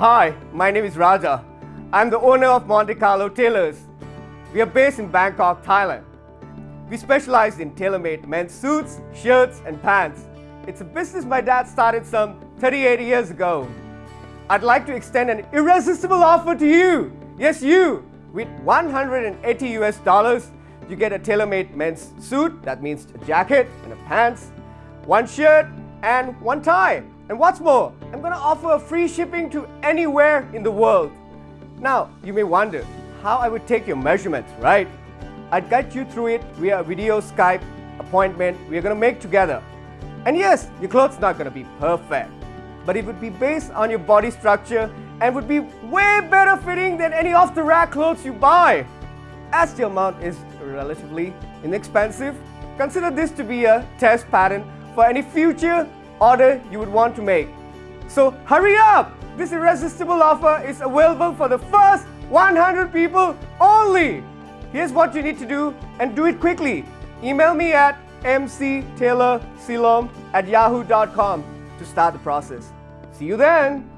Hi, my name is Raja. I'm the owner of Monte Carlo Tailors. We are based in Bangkok, Thailand. We specialize in tailor-made men's suits, shirts and pants. It's a business my dad started some 38 years ago. I'd like to extend an irresistible offer to you. Yes, you. With 180 US dollars, you get a tailor-made men's suit, that means a jacket and a pants, one shirt and one tie. And what's more, I'm gonna offer free shipping to anywhere in the world. Now, you may wonder how I would take your measurements, right? I'd guide you through it via a video Skype appointment we're gonna make together. And yes, your clothes not gonna be perfect, but it would be based on your body structure and would be way better fitting than any off-the-rack clothes you buy. As the amount is relatively inexpensive, consider this to be a test pattern for any future order you would want to make. So hurry up! This irresistible offer is available for the first 100 people only. Here's what you need to do and do it quickly. Email me at mctaylorsilom at yahoo.com to start the process. See you then!